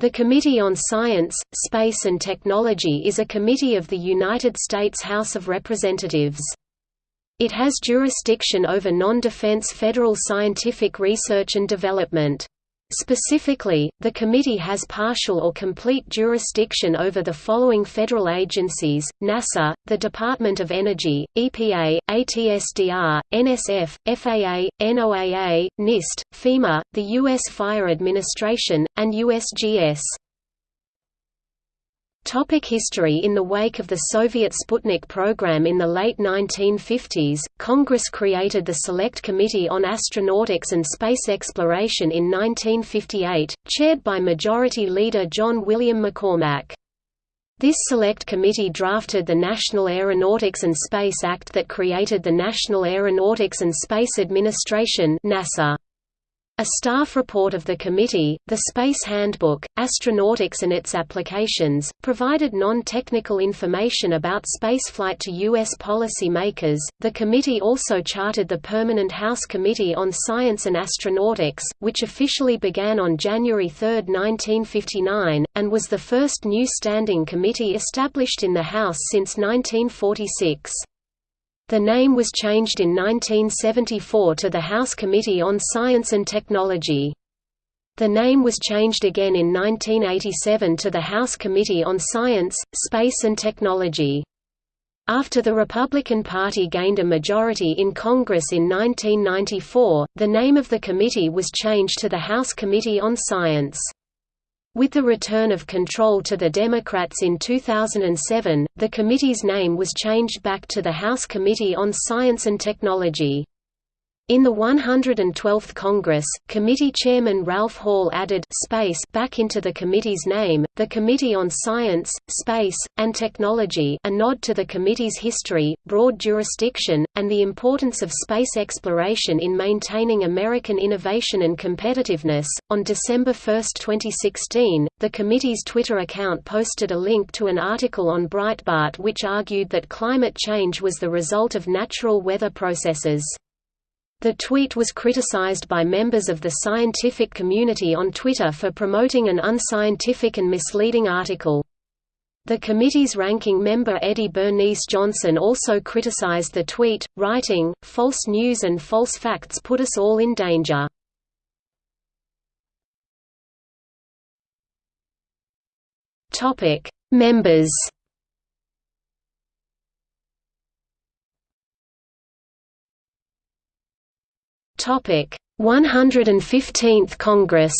The Committee on Science, Space and Technology is a committee of the United States House of Representatives. It has jurisdiction over non-defense federal scientific research and development. Specifically, the committee has partial or complete jurisdiction over the following federal agencies, NASA, the Department of Energy, EPA, ATSDR, NSF, FAA, NOAA, NIST, FEMA, the U.S. Fire Administration, and USGS. Topic history In the wake of the Soviet Sputnik program in the late 1950s, Congress created the Select Committee on Astronautics and Space Exploration in 1958, chaired by Majority Leader John William McCormack. This select committee drafted the National Aeronautics and Space Act that created the National Aeronautics and Space Administration NASA. A staff report of the committee, the Space Handbook, Astronautics and its Applications, provided non-technical information about spaceflight to U.S. policy makers. The committee also chartered the Permanent House Committee on Science and Astronautics, which officially began on January 3, 1959, and was the first new standing committee established in the House since 1946. The name was changed in 1974 to the House Committee on Science and Technology. The name was changed again in 1987 to the House Committee on Science, Space and Technology. After the Republican Party gained a majority in Congress in 1994, the name of the committee was changed to the House Committee on Science. With the return of control to the Democrats in 2007, the committee's name was changed back to the House Committee on Science and Technology. In the 112th Congress, committee chairman Ralph Hall added space back into the committee's name, the Committee on Science, Space, and Technology a nod to the committee's history, broad jurisdiction, and the importance of space exploration in maintaining American innovation and competitiveness. On December 1, 2016, the committee's Twitter account posted a link to an article on Breitbart which argued that climate change was the result of natural weather processes. The tweet was criticized by members of the scientific community on Twitter for promoting an unscientific and misleading article. The committee's ranking member Eddie Bernice Johnson also criticized the tweet, writing, False news and false facts put us all in danger. Members Topic: 115th Congress.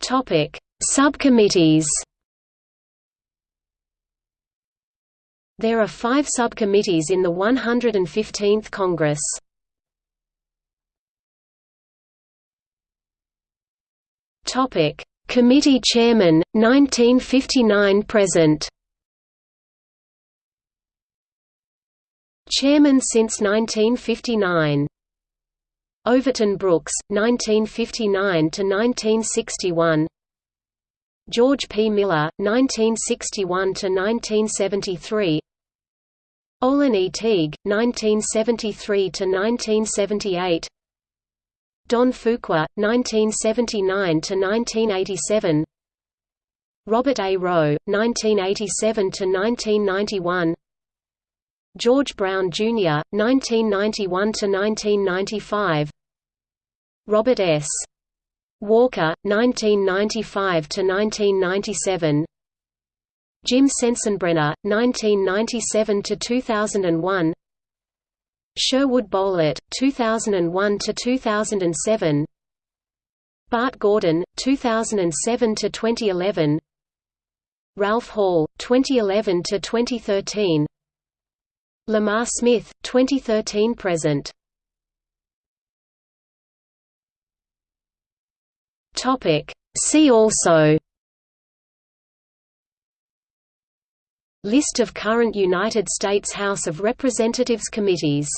Topic: Subcommittees. There are five subcommittees in the 115th Congress. Topic: Committee Chairman, 1959–present Chairman since 1959. Overton Brooks, 1959 to 1961. George P. Miller, 1961 to 1973. Olin E. Teague, 1973 to 1978. Don Fuqua, 1979 to 1987. Robert A. Roe, 1987–1991 George Brown, Jr., 1991–1995 Robert S. Walker, 1995–1997 Jim Sensenbrenner, 1997–2001 Sherwood Boehlert, 2001–2007 Bart Gordon, 2007–2011 Ralph Hall, 2011–2013 Lamar Smith, 2013 present. Topic. See also. List of current United States House of Representatives committees